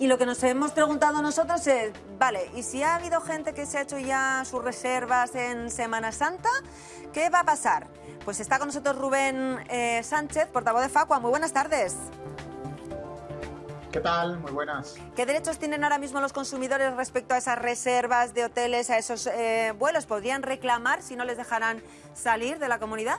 Y lo que nos hemos preguntado nosotros es, vale, ¿y si ha habido gente que se ha hecho ya sus reservas en Semana Santa? ¿Qué va a pasar? Pues está con nosotros Rubén eh, Sánchez, portavoz de Facua. Muy buenas tardes. ¿Qué tal? Muy buenas. ¿Qué derechos tienen ahora mismo los consumidores respecto a esas reservas de hoteles, a esos eh, vuelos? ¿Podrían reclamar si no les dejarán salir de la comunidad?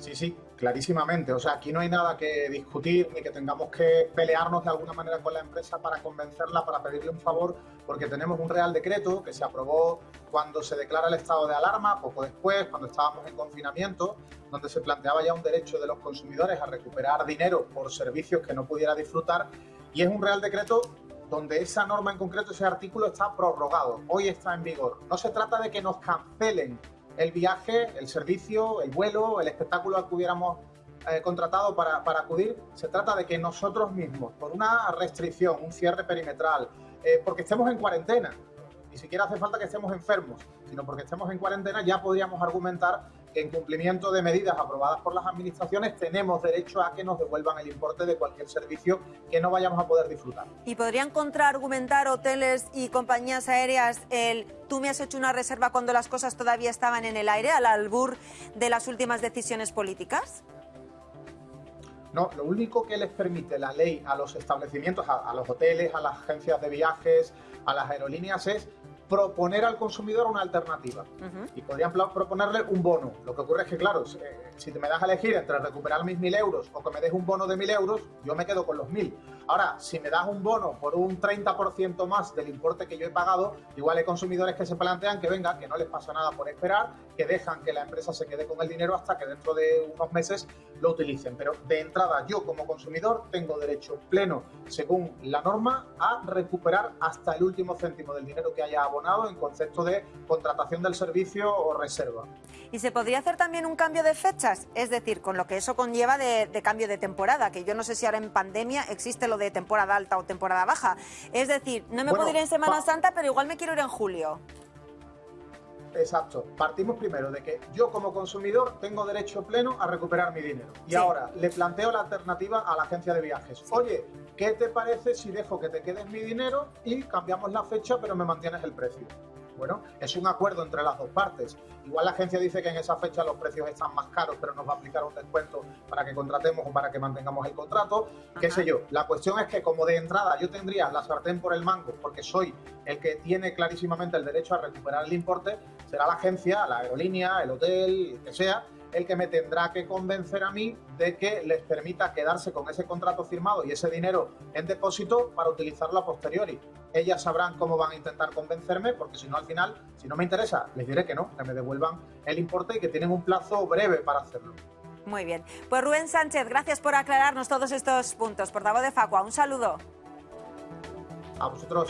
Sí, sí, clarísimamente. O sea, aquí no hay nada que discutir ni que tengamos que pelearnos de alguna manera con la empresa para convencerla, para pedirle un favor, porque tenemos un Real Decreto que se aprobó cuando se declara el estado de alarma, poco después, cuando estábamos en confinamiento, donde se planteaba ya un derecho de los consumidores a recuperar dinero por servicios que no pudiera disfrutar. Y es un Real Decreto donde esa norma en concreto, ese artículo está prorrogado, hoy está en vigor. No se trata de que nos cancelen el viaje, el servicio, el vuelo, el espectáculo al que hubiéramos eh, contratado para, para, acudir, se trata de que nosotros mismos, por una restricción, un cierre perimetral, eh, porque estemos en cuarentena, ni siquiera hace falta que estemos enfermos, sino porque estemos en cuarentena, ya podríamos argumentar en cumplimiento de medidas aprobadas por las administraciones tenemos derecho a que nos devuelvan el importe de cualquier servicio que no vayamos a poder disfrutar. ¿Y podrían contraargumentar hoteles y compañías aéreas el tú me has hecho una reserva cuando las cosas todavía estaban en el aire, al albur de las últimas decisiones políticas? No, lo único que les permite la ley a los establecimientos, a, a los hoteles, a las agencias de viajes, a las aerolíneas es proponer al consumidor una alternativa. Uh -huh. Y podrían proponerle un bono. Lo que ocurre es que, claro, eh, si me das a elegir entre recuperar mis mil euros o que me des un bono de mil euros, yo me quedo con los mil. Ahora, si me das un bono por un 30% más del importe que yo he pagado, igual hay consumidores que se plantean que venga, que no les pasa nada por esperar, que dejan que la empresa se quede con el dinero hasta que dentro de unos meses lo utilicen. Pero de entrada, yo como consumidor tengo derecho pleno, según la norma, a recuperar hasta el último céntimo del dinero que haya abonado en concepto de contratación del servicio o reserva. ¿Y se podría hacer también un cambio de fechas? Es decir, con lo que eso conlleva de, cambio de temporada, que yo no sé si ahora en pandemia existe lo de temporada alta o temporada baja. Es decir, no me bueno, puedo ir en Semana Santa, pero igual me quiero ir en julio. Exacto. Partimos primero de que yo como consumidor tengo derecho pleno a recuperar mi dinero. Y sí. ahora le planteo la alternativa a la agencia de viajes. Sí. Oye, ¿qué te parece si dejo que te quedes mi dinero y cambiamos la fecha pero me mantienes el precio? Bueno, es un acuerdo entre las dos partes. Igual la agencia dice que en esa fecha los precios están más caros, pero nos va a aplicar un descuento para que contratemos o para que mantengamos el contrato, Ajá. qué sé yo. La cuestión es que como de entrada yo tendría la sartén por el mango, porque soy el que tiene clarísimamente el derecho a recuperar el importe, será la agencia, la aerolínea, el hotel, que sea, el que me tendrá que convencer a mí de que les permita quedarse con ese contrato firmado y ese dinero en depósito para utilizarlo a posteriori. Ellas sabrán cómo van a intentar convencerme, porque si no, al final, si no me interesa, les diré que no, que me devuelvan el importe y que tienen un plazo breve para hacerlo. Muy bien. Pues Rubén Sánchez, gracias por aclararnos todos estos puntos. Portavoz de Facua, un saludo. A vosotros.